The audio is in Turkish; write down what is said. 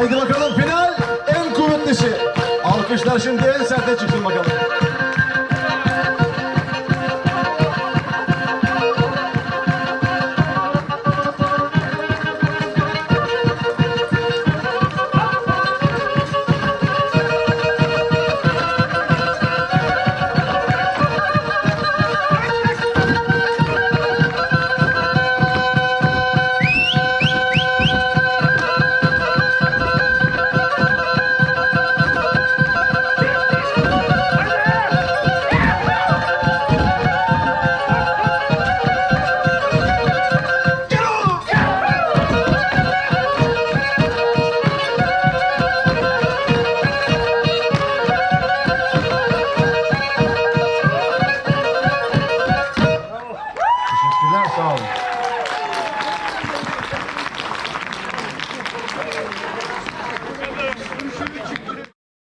Haydi bakalım final en kuvvetlisi. Şey. Alkışlar şimdi en serte çıksın bakalım. Finanças.